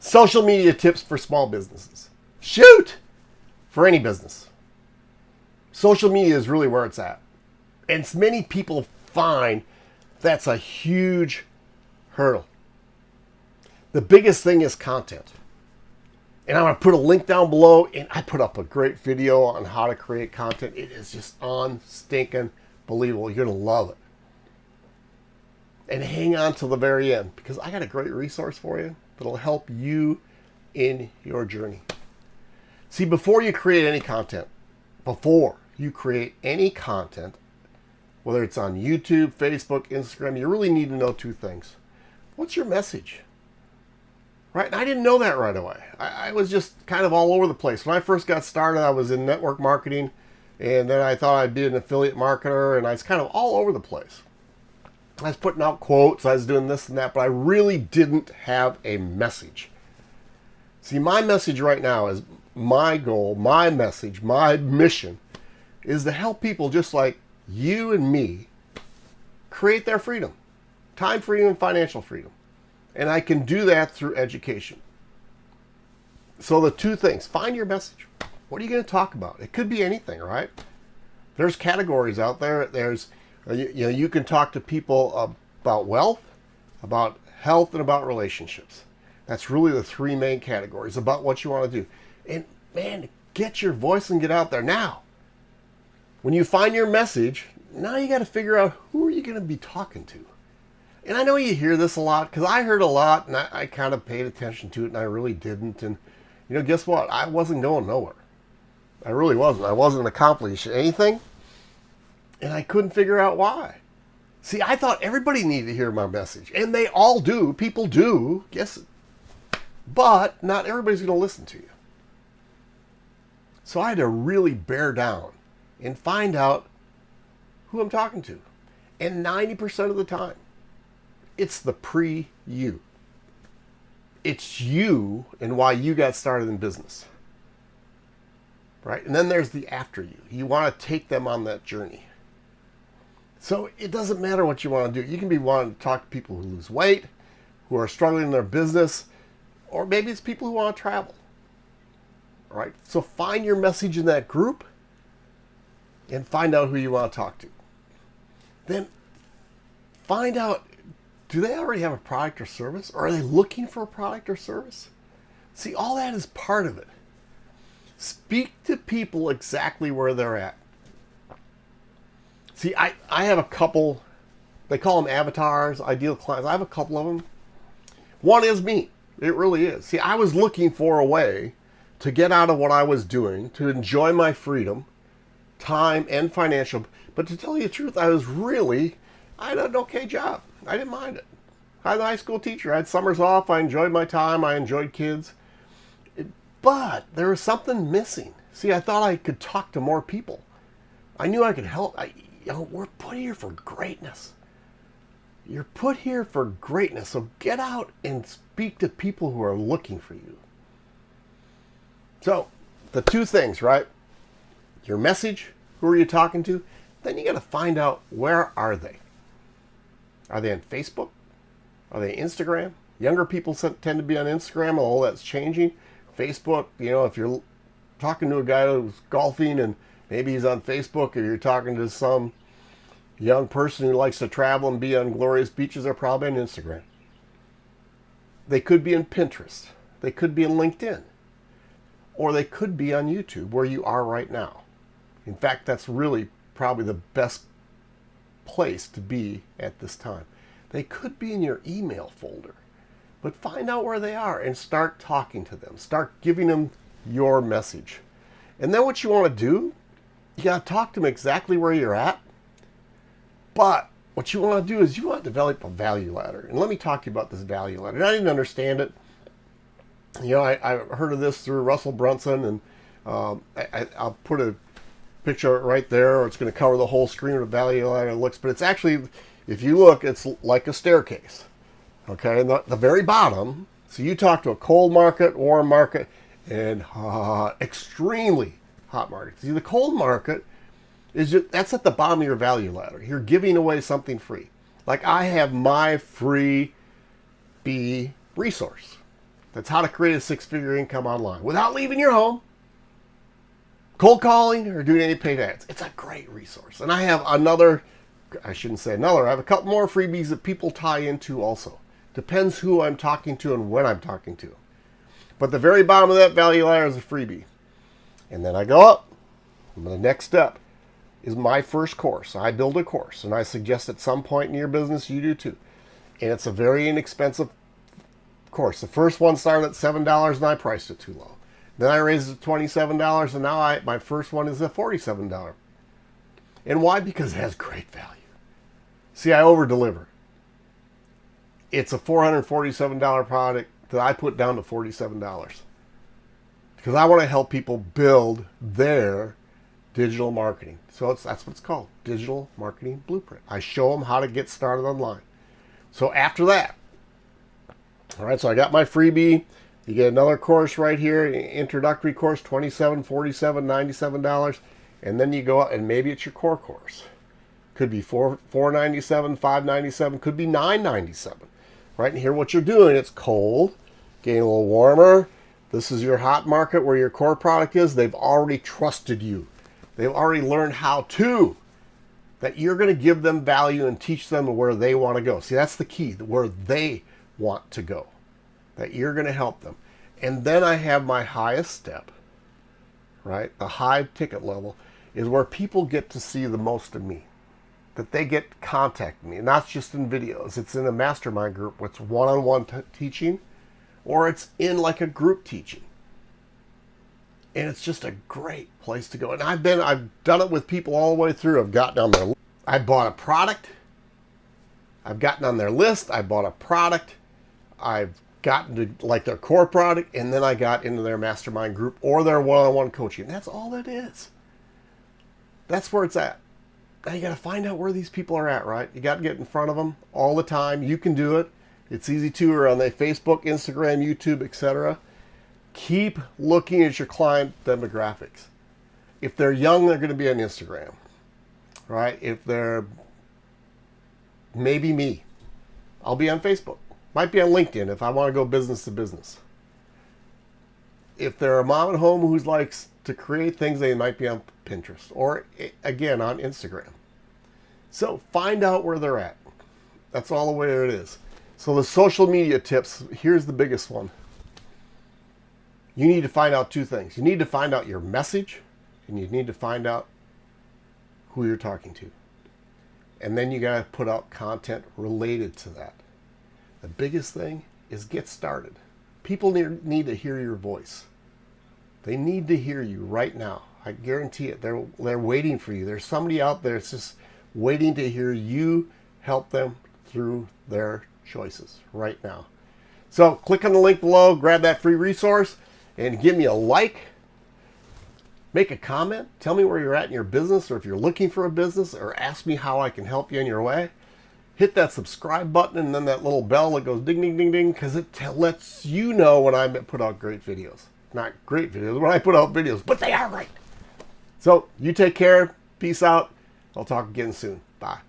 Social media tips for small businesses. Shoot! For any business. Social media is really where it's at. And many people find that's a huge hurdle. The biggest thing is content. And I'm going to put a link down below. And I put up a great video on how to create content. It is just on stinking believable. You're going to love it. And hang on till the very end because I got a great resource for you that'll help you in your journey. See, before you create any content, before you create any content, whether it's on YouTube, Facebook, Instagram, you really need to know two things. What's your message? Right? And I didn't know that right away. I, I, was just kind of all over the place. When I first got started, I was in network marketing, and then I thought I'd be an affiliate marketer, and I was kind of all over the place. I was putting out quotes, I was doing this and that, but I really didn't have a message. See, my message right now is my goal, my message, my mission is to help people just like you and me create their freedom, time freedom and financial freedom. And I can do that through education. So the two things, find your message. What are you going to talk about? It could be anything, right? There's categories out there. There's, you, you know, you can talk to people about wealth, about health, and about relationships. That's really the three main categories about what you want to do. And man, get your voice and get out there now. When you find your message, now you got to figure out who are you going to be talking to. And I know you hear this a lot because I heard a lot and I, I kind of paid attention to it and I really didn't. And, you know, guess what? I wasn't going nowhere. I really wasn't. I wasn't accomplishing anything. And I couldn't figure out why. See, I thought everybody needed to hear my message. And they all do. People do. Guess. But not everybody's going to listen to you. So I had to really bear down and find out who I'm talking to. And 90% of the time, it's the pre you. It's you and why you got started in business. Right? And then there's the after you. You want to take them on that journey. So it doesn't matter what you want to do. You can be wanting to talk to people who lose weight, who are struggling in their business, or maybe it's people who want to travel. All right? So find your message in that group and find out who you want to talk to. Then find out do they already have a product or service? Or are they looking for a product or service? See, all that is part of it. Speak to people exactly where they're at. See, I, I have a couple, they call them avatars, ideal clients. I have a couple of them. One is me. It really is. See, I was looking for a way to get out of what I was doing, to enjoy my freedom, time, and financial. But to tell you the truth, I was really, I had an okay job. I didn't mind it. I was a high school teacher. I had summers off. I enjoyed my time. I enjoyed kids. but there was something missing. See, I thought I could talk to more people. I knew I could help. I, you know, we're put here for greatness. You're put here for greatness. So get out and speak to people who are looking for you. So, the two things, right? Your message, who are you talking to? Then you got to find out where are they? Are they on Facebook? Are they Instagram? Younger people tend to be on Instagram, although that's changing. Facebook, you know, if you're talking to a guy who's golfing and maybe he's on Facebook, or you're talking to some young person who likes to travel and be on glorious beaches, they're probably on Instagram. They could be in Pinterest. They could be in LinkedIn. Or they could be on YouTube, where you are right now. In fact, that's really probably the best place to be at this time. They could be in your email folder, but find out where they are and start talking to them. Start giving them your message. And then what you want to do, you got to talk to them exactly where you're at. But what you want to do is you want to develop a value ladder. And let me talk to you about this value ladder. And I didn't understand it. You know, I, I heard of this through Russell Brunson, and um, I, will put a picture right there, or it's going to cover the whole screen of the value ladder it looks. But it's actually if you look, it's like a staircase. Okay, and the, the very bottom, so you talk to a cold market, warm market, and uh, extremely hot market. See, the cold market is just, that's at the bottom of your value ladder. You're giving away something free. Like I have my free bee resource. That's how to create a six-figure income online without leaving your home, cold calling, or doing any paid ads. It's a great resource. And I have another, I shouldn't say another, I have a couple more freebies that people tie into also. Depends who I'm talking to and when I'm talking to. But the very bottom of that value ladder is a freebie. And then I go up. the next step is my first course. I build a course, and I suggest at some point in your business you do too. And it's a very inexpensive course. The first one started at $7 and I priced it too low. Then I raised it to $27 and now I, my first one is a $47. And why? Because it has great value. See, I over deliver. It's a $447 product that I put down to $47 because I want to help people build their digital marketing. So that's what it's called, Digital Marketing Blueprint. I show them how to get started online. So after that, all right, so I got my freebie. You get another course right here, introductory course, 27 47 $97. And then you go out and maybe it's your core course. Could be 4 497 597 could be 997 Right, and here what you're doing, it's cold, getting a little warmer. This is your hot market where your core product is. They've already trusted you. They've already learned how to. That you're going to give them value and teach them where they want to go. See, that's the key, where they want to go. That you're going to help them. And then I have my highest step, right? The high ticket level is where people get to see the most of me. That they get contact me, not just in videos. It's in a mastermind group, it's one-on-one -on -one teaching, or it's in like a group teaching and it's just a great place to go. And I've been, I've done it with people all the way through. I've gotten on their, I bought a product. I've gotten on their list. I bought a product. I've gotten to like their core product, and then I got into their mastermind group or their one-on-one -on -one coaching. That's all it is. That's where it's at. Now you got to find out where these people are at, right? You got to get in front of them all the time. You can do it. It's easy to, or on their Facebook, Instagram, YouTube, etc keep looking at your client demographics. If they're young, they're going to be on Instagram, right? If they're maybe me, I'll be on Facebook. Might be on LinkedIn if I want to go business to business. If they're a mom at home who likes to create things, they might be on Pinterest or again on Instagram. So find out where they're at. That's all the way it is. So the social media tips, here's the biggest one you need to find out two things. You need to find out your message and you need to find out who you're talking to. And then you got to put out content related to that. The biggest thing is get started. People need, need to hear your voice. They need to hear you right now. I guarantee it. They're, they're waiting for you. There's somebody out there that's just waiting to hear you help them through their choices right now. So click on the link below, grab that free resource and give me a like. Make a comment. Tell me where you're at in your business or if you're looking for a business or ask me how I can help you in your way. Hit that subscribe button and then that little bell that goes ding, ding, ding, ding because it lets you know when I put out great videos. Not great videos, when I put out videos, but they are great. So you take care. Peace out. I'll talk again soon. Bye.